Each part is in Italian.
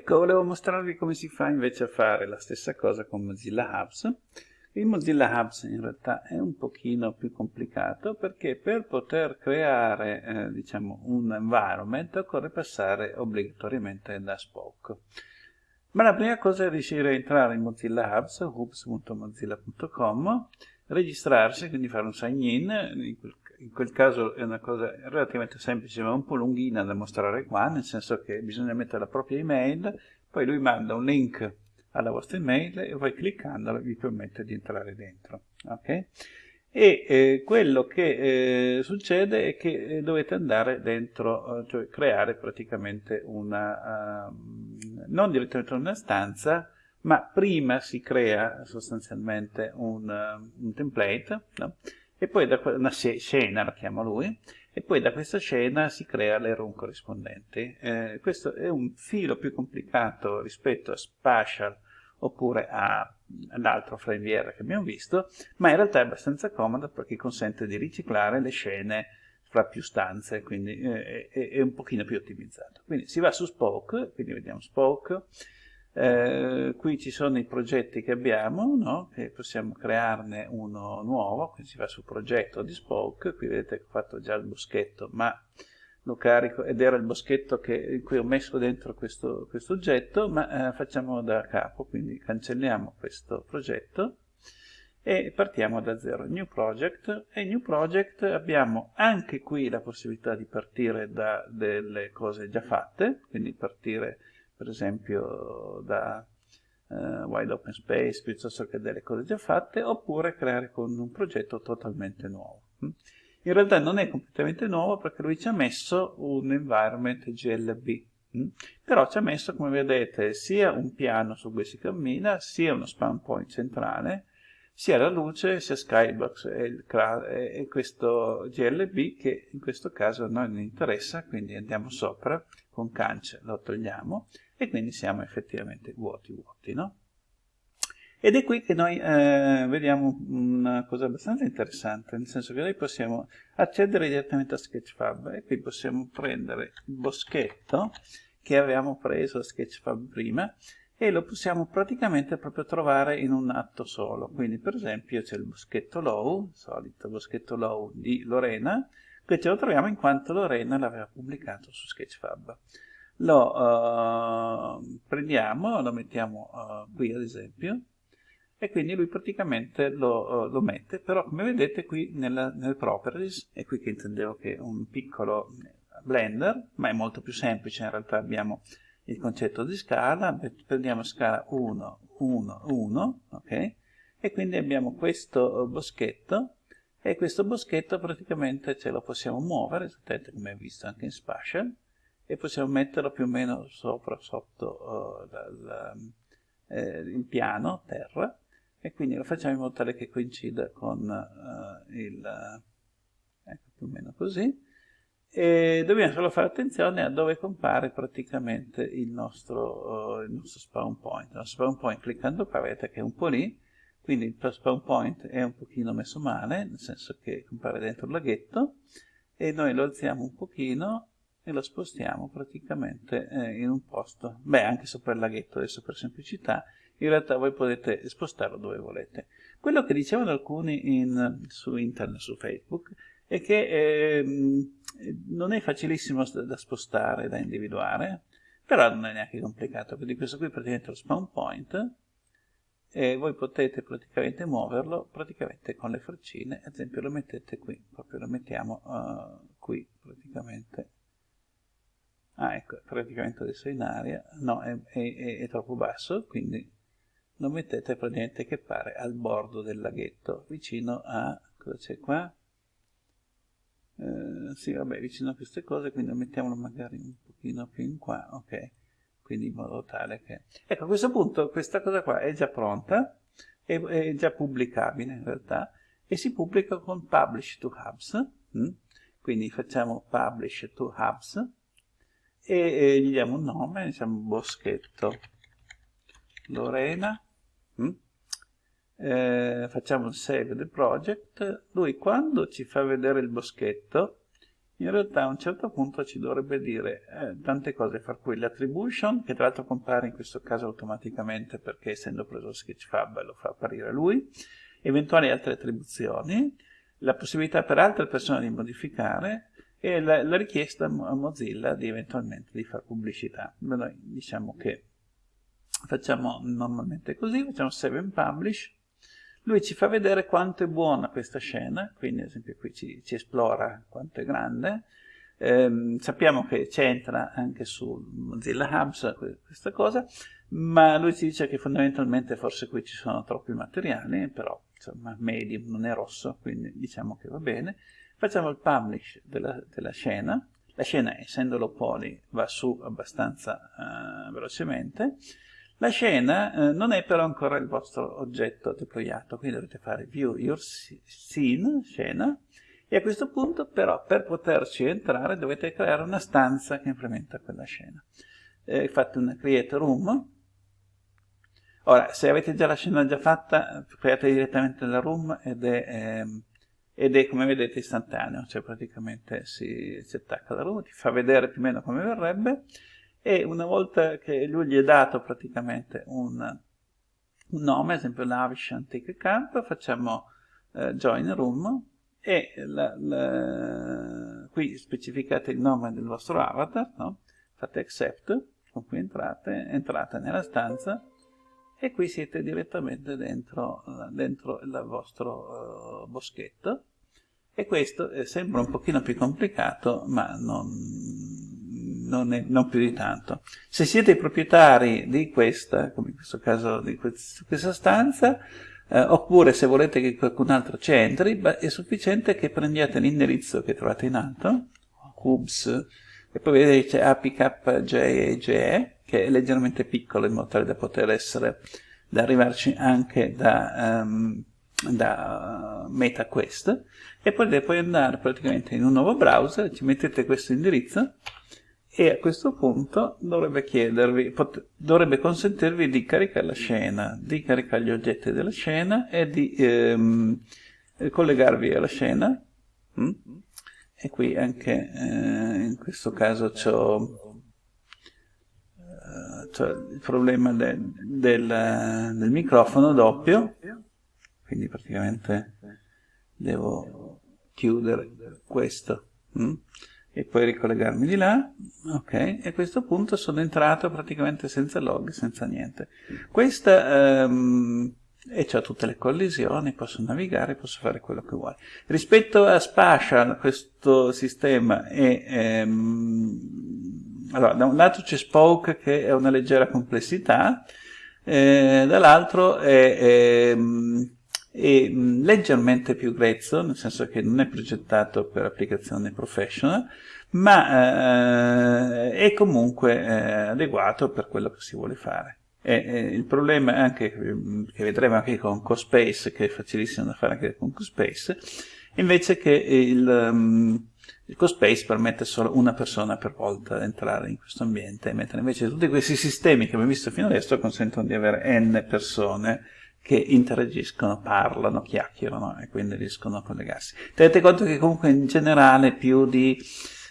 Ecco, volevo mostrarvi come si fa invece a fare la stessa cosa con Mozilla Hubs. Il Mozilla Hubs in realtà è un pochino più complicato perché per poter creare eh, diciamo, un environment occorre passare obbligatoriamente da Spoke. Ma la prima cosa è riuscire a entrare in Mozilla Hubs, hubs.mozilla.com, registrarsi, quindi fare un sign in, in quel, in quel, caso è una cosa relativamente semplice ma un po' lunghina da mostrare qua, nel senso che bisogna mettere la propria email, poi lui manda un link alla vostra email e voi cliccandola vi permette di entrare dentro. Okay? E eh, quello che eh, succede è che eh, dovete andare dentro, eh, cioè creare praticamente una, uh, non direttamente una stanza, ma prima si crea sostanzialmente un, uh, un template, no? E poi da una scena, la chiama lui, e poi da questa scena si crea le room corrispondenti. Eh, questo è un filo più complicato rispetto a Spatial oppure all'altro FrameVR che abbiamo visto, ma in realtà è abbastanza comodo perché consente di riciclare le scene fra più stanze, quindi eh, è, è, un pochino più ottimizzato. Quindi si va su Spoke, quindi vediamo Spoke, eh, qui ci sono i progetti che abbiamo, no? che possiamo crearne uno nuovo, quindi si va sul progetto di Spoke, qui vedete che ho fatto già il boschetto, ma lo carico ed era il boschetto che, in cui ho messo dentro questo, questo oggetto, ma eh, facciamo da capo, quindi cancelliamo questo progetto e partiamo da zero. New Project e New Project abbiamo anche qui la possibilità di partire da delle cose già fatte, quindi partire per esempio da uh, Wide Open Space piuttosto che delle cose già fatte, oppure creare con un progetto totalmente nuovo. In realtà non è completamente nuovo perché lui ci ha messo un environment GLB, però ci ha messo, come vedete, sia un piano su cui si cammina, sia uno spawn point centrale, sia la luce, sia Skybox e, il, e questo GLB che in questo caso a noi non interessa, quindi andiamo sopra, con cance lo togliamo e quindi siamo effettivamente vuoti vuoti, no? Ed è qui che noi eh, vediamo una cosa abbastanza interessante, nel senso che noi possiamo accedere direttamente a Sketchfab e qui possiamo prendere il boschetto che avevamo preso a Sketchfab prima e lo possiamo praticamente proprio trovare in un atto solo. Quindi per esempio c'è il boschetto low, il solito boschetto low di Lorena, che ce lo troviamo in quanto Lorena l'aveva pubblicato su Sketchfab. Lo uh, prendiamo, lo mettiamo uh, qui ad esempio, e quindi lui praticamente lo, lo mette, però come vedete qui nella, nelle properties, è qui che intendevo che un piccolo blender, ma è molto più semplice, in realtà abbiamo il concetto di scala, prendiamo scala 1, 1, 1, ok? E quindi abbiamo questo boschetto, e questo boschetto praticamente ce lo possiamo muovere, esattamente come visto anche in Spatial, e possiamo metterlo più o meno sopra, sotto uh, la, la, eh, il piano, terra, e quindi lo facciamo in modo tale che coincida con uh, il, ecco più o meno così, e dobbiamo solo fare attenzione a dove compare praticamente il nostro, uh, il nostro spawn point. Il nostro spawn point cliccando qua vedete che è un po' lì, quindi il spawn point è un pochino messo male, nel senso che compare dentro il laghetto, e noi lo alziamo un pochino e lo spostiamo praticamente eh, in un posto, beh anche sopra il laghetto adesso per semplicità, in realtà voi potete spostarlo dove volete. Quello che dicevano alcuni in, su internet, su Facebook, è che eh, non è facilissimo da spostare, da individuare, però non è neanche complicato, quindi questo qui è praticamente lo spawn point, e voi potete praticamente muoverlo praticamente con le freccine, ad esempio lo mettete qui, proprio lo mettiamo uh, qui praticamente. Ah ecco, praticamente adesso è in aria, no è, è, è troppo basso, quindi lo mettete praticamente che pare al bordo del laghetto, vicino a, cosa c'è qua? Eh, sì, vabbè, vicino a queste cose, quindi mettiamolo magari un pochino più in qua, ok, quindi in modo tale che... Ecco, a questo punto questa cosa qua è già pronta, è, è già pubblicabile in realtà, e si pubblica con Publish to Hubs, hm? quindi facciamo Publish to Hubs, e, e gli diamo un nome, diciamo Boschetto Lorena, Mm? Eh, facciamo il save del project, lui quando ci fa vedere il boschetto, in realtà a un certo punto ci dovrebbe dire eh, tante cose, far qui l'attribution, che tra l'altro compare in questo caso automaticamente perché essendo preso Sketchfab lo fa apparire lui, eventuali altre attribuzioni, la possibilità per altre persone di modificare e la, la richiesta a Mozilla di eventualmente di fare pubblicità. Noi diciamo che facciamo normalmente così, facciamo save and publish, lui ci fa vedere quanto è buona questa scena, quindi ad esempio qui ci, ci esplora quanto è grande, eh, sappiamo che c'entra anche su Mozilla Hubs questa cosa, ma lui ci dice che fondamentalmente forse qui ci sono troppi materiali, però insomma medium non è rosso, quindi diciamo che va bene. Facciamo il publish della, della scena, la scena essendo low poly va su abbastanza uh, velocemente, la scena eh, non è però ancora il vostro oggetto deployato, quindi dovete fare view your scene, scena, e a questo punto però per poterci entrare dovete creare una stanza che implementa quella scena. Eh, fate una create room, ora se avete già la scena già fatta create direttamente la room ed è, ehm, ed è come vedete istantaneo, cioè praticamente si, si attacca la room, ti fa vedere più o meno come verrebbe, e una volta che lui gli è dato praticamente un, un nome, ad esempio Lavish Antique Camp, facciamo eh, join room e la, la, qui specificate il nome del vostro avatar, no? fate accept, con cui entrate, entrate nella stanza e qui siete direttamente dentro, dentro il vostro uh, boschetto e questo eh, sembra un pochino più complicato ma non, non, è, non, più di tanto. Se siete proprietari di questa, come in questo caso di questa stanza, eh, oppure se volete che qualcun altro ci entri, è sufficiente che prendiate l'indirizzo che trovate in alto, hubs, e poi vedete c'è apkje, che è leggermente piccolo in modo tale da poter essere, da arrivarci anche da, um, da MetaQuest, e poi puoi andare praticamente in un nuovo browser, ci mettete questo indirizzo, e a questo punto dovrebbe chiedervi, dovrebbe consentirvi di caricare la scena, di caricare gli oggetti della scena e di ehm, collegarvi alla scena. Mm? E qui anche eh, in questo caso c'ho, eh, il problema de, del, del microfono doppio, quindi praticamente devo chiudere questo. Mm? E poi ricollegarmi di là, ok, e a questo punto sono entrato praticamente senza log, senza niente. Questa, um, e ho tutte le collisioni, posso navigare, posso fare quello che vuoi. Rispetto a Spatial, questo sistema è, um, allora, da un lato c'è Spoke che è una leggera complessità, eh, dall'altro è, è è mm, leggermente più grezzo, nel senso che non è progettato per applicazione professional, ma eh, è comunque eh, adeguato per quello che si vuole fare. E, eh, il problema anche mm, che vedremo anche con CoSpace, che è facilissimo da fare anche con CoSpace, invece che il, um, il CoSpace permette solo una persona per volta di entrare in questo ambiente, mentre invece tutti questi sistemi che abbiamo visto fino adesso consentono di avere n persone che interagiscono, parlano, chiacchierano e quindi riescono a collegarsi. Tenete conto che comunque in generale più di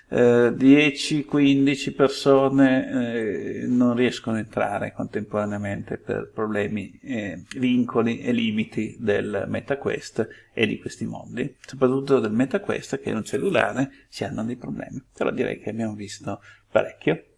eh, 10-15 persone eh, non riescono a entrare contemporaneamente per problemi, eh, vincoli e limiti del MetaQuest e di questi mondi, soprattutto del MetaQuest che è un cellulare si hanno dei problemi, però direi che abbiamo visto parecchio.